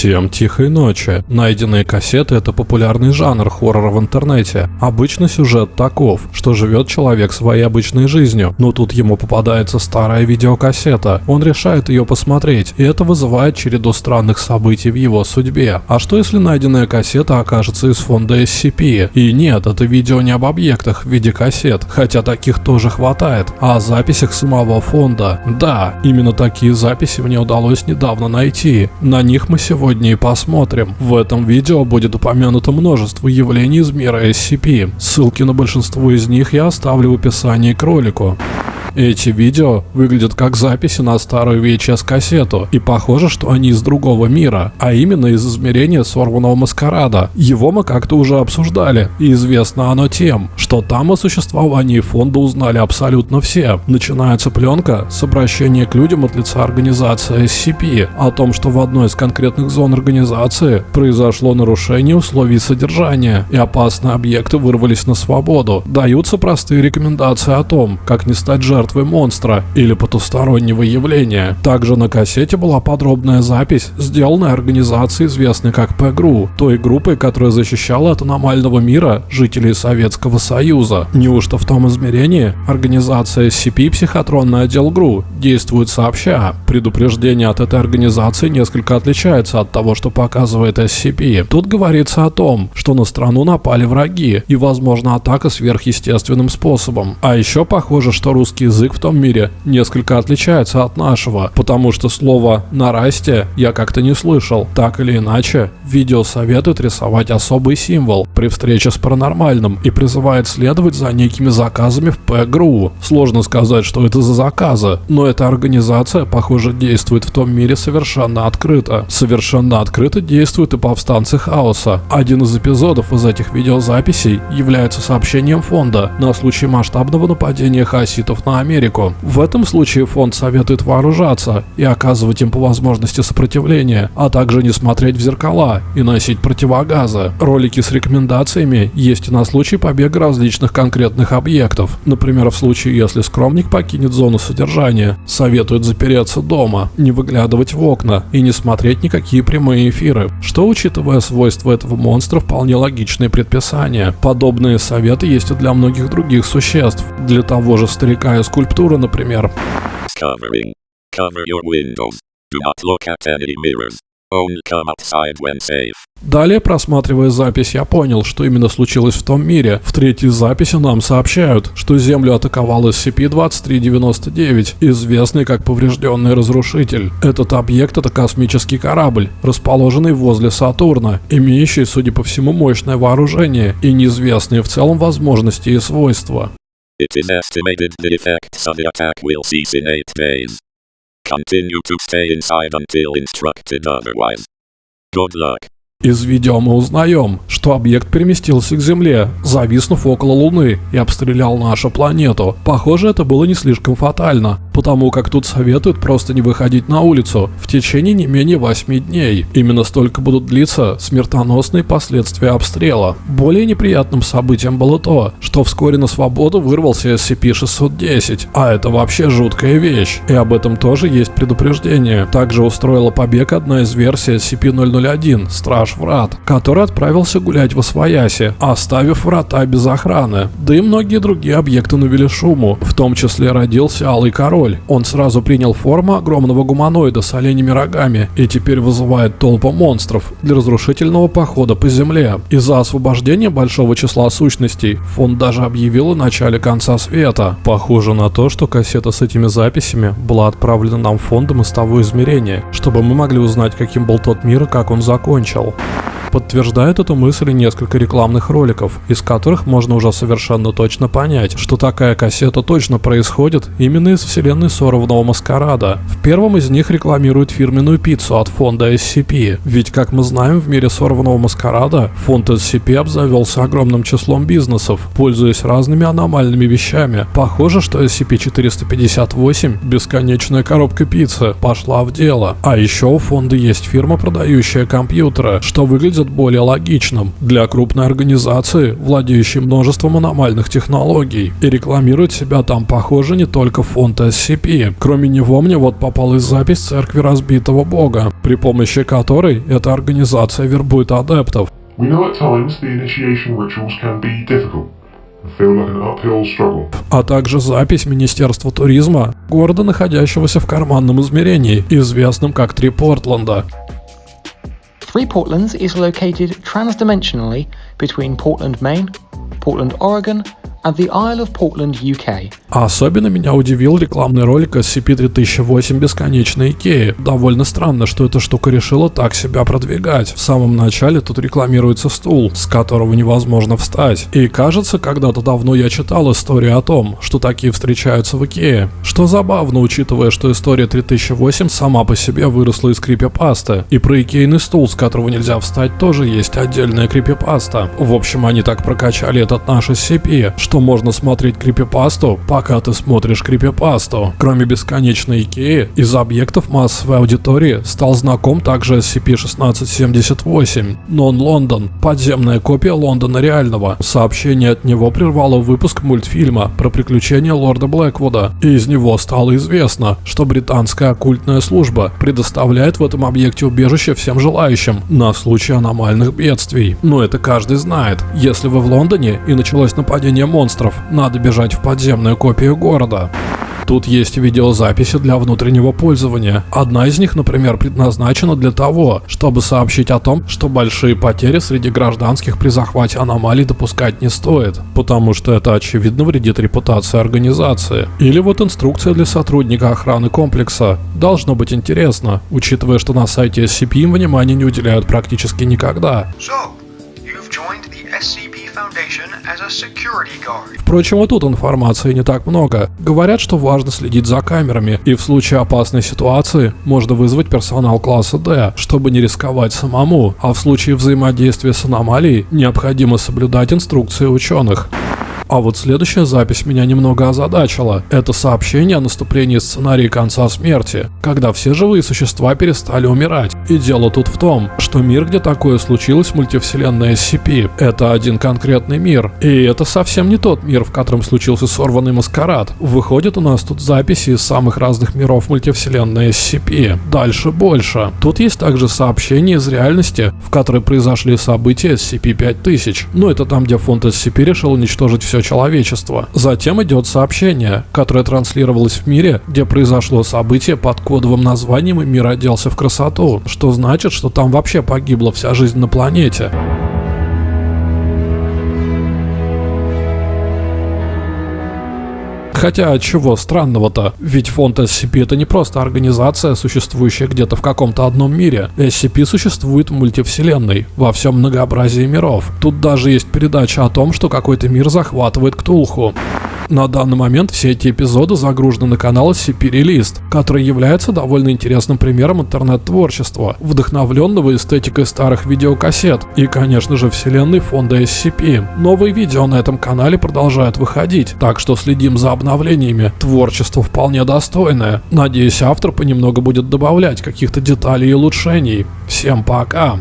Всем тихой ночи. Найденные кассеты – это популярный жанр хоррора в интернете. Обычно сюжет таков, что живет человек своей обычной жизнью, но тут ему попадается старая видеокассета. Он решает ее посмотреть, и это вызывает череду странных событий в его судьбе. А что если найденная кассета окажется из фонда SCP? И нет, это видео не об объектах в виде кассет, хотя таких тоже хватает, а о записях самого фонда. Да, именно такие записи мне удалось недавно найти. На них мы сегодня и посмотрим. В этом видео будет упомянуто множество явлений из мира SCP. Ссылки на большинство из них я оставлю в описании к ролику. Эти видео выглядят как записи на старую VHS-кассету, и похоже, что они из другого мира, а именно из измерения сорванного маскарада. Его мы как-то уже обсуждали, и известно оно тем, что там о существовании фонда узнали абсолютно все. Начинается пленка с обращения к людям от лица организации SCP о том, что в одной из конкретных зон организации произошло нарушение условий содержания, и опасные объекты вырвались на свободу. Даются простые рекомендации о том, как не стать жертвой жертвы монстра или потустороннего явления. Также на кассете была подробная запись, сделанная организацией, известной как ПГРУ, той группой, которая защищала от аномального мира жителей Советского Союза. Неужто в том измерении организация SCP психотронный отдел ГРУ действует сообща? Предупреждение от этой организации несколько отличается от того, что показывает SCP. Тут говорится о том, что на страну напали враги и возможно атака сверхъестественным способом. А еще похоже, что русские язык в том мире несколько отличается от нашего, потому что слово «нарасте» я как-то не слышал. Так или иначе, видео советует рисовать особый символ при встрече с паранормальным и призывает следовать за некими заказами в ПГРУ. Сложно сказать, что это за заказы, но эта организация, похоже, действует в том мире совершенно открыто. Совершенно открыто действуют и повстанцы хаоса. Один из эпизодов из этих видеозаписей является сообщением фонда на случай масштабного нападения хаоситов на Америку. В этом случае фонд советует вооружаться и оказывать им по возможности сопротивление, а также не смотреть в зеркала и носить противогазы. Ролики с рекомендациями есть и на случай побега различных конкретных объектов. Например, в случае, если скромник покинет зону содержания, советуют запереться дома, не выглядывать в окна и не смотреть никакие прямые эфиры, что, учитывая свойства этого монстра, вполне логичные предписания. Подобные советы есть и для многих других существ. Для того же старика из скульптура, например. Covering. Cover your windows. Do not look at any mirrors. Only come outside when safe. Далее, просматривая запись, я понял, что именно случилось в том мире. В третьей записи нам сообщают, что Землю атаковал SCP-2399, известный как поврежденный разрушитель. Этот объект это космический корабль, расположенный возле Сатурна, имеющий, судя по всему, мощное вооружение и неизвестные в целом возможности и свойства. It is estimated the effects of the attack will cease in 8 days. Continue to stay inside until instructed otherwise. Good luck. Из видео мы узнаем, что объект переместился к Земле, зависнув около Луны и обстрелял нашу планету. Похоже, это было не слишком фатально, потому как тут советуют просто не выходить на улицу в течение не менее 8 дней. Именно столько будут длиться смертоносные последствия обстрела. Более неприятным событием было то, что вскоре на свободу вырвался SCP-610, а это вообще жуткая вещь, и об этом тоже есть предупреждение. Также устроила побег одна из версий SCP-001, Страж Врат, который отправился гулять в Освояси, оставив врата без охраны. Да и многие другие объекты навели шуму, в том числе родился Алый Король. Он сразу принял форму огромного гуманоида с оленями рогами и теперь вызывает толпу монстров для разрушительного похода по земле. Из-за освобождения большого числа сущностей фонд даже объявил о начале конца света. Похоже на то, что кассета с этими записями была отправлена нам фондом из того измерения, чтобы мы могли узнать, каким был тот мир и как он закончил. Подтверждает эту мысль несколько рекламных роликов, из которых можно уже совершенно точно понять, что такая кассета точно происходит именно из вселенной сорванного маскарада. В первом из них рекламируют фирменную пиццу от фонда SCP, ведь как мы знаем в мире сорванного маскарада фонд SCP обзавелся огромным числом бизнесов, пользуясь разными аномальными вещами. Похоже, что SCP-458, бесконечная коробка пиццы, пошла в дело. А еще у фонда есть фирма, продающая компьютеры, что выглядит выглядит более логичным для крупной организации, владеющей множеством аномальных технологий. И рекламирует себя там, похоже, не только фонд SCP. Кроме него мне вот попалась запись церкви разбитого бога, при помощи которой эта организация вербует адептов. We know at times the initiation rituals can be difficult and feel like an uphill struggle. а также запись Министерства туризма города, находящегося в карманном измерении, известном как Три Портленда. Three Portlands is located transdimensionally between Portland, Maine, Portland, Oregon, and the Isle of Portland, UK. Особенно меня удивил рекламный ролик SCP-3008 «Бесконечная Икея». Довольно странно, что эта штука решила так себя продвигать. В самом начале тут рекламируется стул, с которого невозможно встать. И кажется, когда-то давно я читал историю о том, что такие встречаются в Икее. Что забавно, учитывая, что история 3008 сама по себе выросла из крипипасты. И про икейный стул, с которого нельзя встать, тоже есть отдельная крипипаста. В общем, они так прокачали этот наш SCP, что можно смотреть крипипасту, пока ты смотришь крипипасту. Кроме бесконечной Икеи, из объектов массовой аудитории стал знаком также SCP-1678, Non-London, подземная копия Лондона реального. Сообщение от него прервало выпуск мультфильма про приключения лорда Блэквуда, и из него стало известно, что британская оккультная служба предоставляет в этом объекте убежище всем желающим на случай аномальных бедствий. Но это каждый знает. Если вы в Лондоне и началось нападение монстров, надо бежать в подземную копию города. Тут есть видеозаписи для внутреннего пользования. Одна из них, например, предназначена для того, чтобы сообщить о том, что большие потери среди гражданских при захвате аномалий допускать не стоит, потому что это очевидно вредит репутации организации. Или вот инструкция для сотрудника охраны комплекса. Должно быть интересно, учитывая, что на сайте SCP им внимания не уделяют практически никогда. So, you've joined the SCP Впрочем, и тут информации не так много. Говорят, что важно следить за камерами, и в случае опасной ситуации можно вызвать персонал класса D, чтобы не рисковать самому, а в случае взаимодействия с аномалией необходимо соблюдать инструкции ученых. А вот следующая запись меня немного озадачила. Это сообщение о наступлении сценария конца смерти, когда все живые существа перестали умирать. И дело тут в том, что мир, где такое случилось, мультивселенная SCP, это один конкретный мир. И это совсем не тот мир, в котором случился сорванный маскарад. Выходит у нас тут записи из самых разных миров мультивселенной SCP. Дальше больше. Тут есть также сообщения из реальности, в которой произошли события SCP-5000. Ну это там, где фонд SCP решил уничтожить все человечество. Затем идет сообщение, которое транслировалось в мире, где произошло событие под кодовым названием «И мир оделся в красоту», что значит, что там вообще погибла вся жизнь на планете. Хотя чего странного-то? Ведь фонд SCP это не просто организация, существующая где-то в каком-то одном мире. SCP существует в мультивселенной, во всем многообразии миров. Тут даже есть передача о том, что какой-то мир захватывает Ктулху. На данный момент все эти эпизоды загружены на канал SCP Released, который является довольно интересным примером интернет-творчества, вдохновленного эстетикой старых видеокассет и, конечно же, вселенной фонда SCP. Новые видео на этом канале продолжают выходить, так что следим за обновлениями. Творчество вполне достойное. Надеюсь, автор понемногу будет добавлять каких-то деталей и улучшений. Всем пока!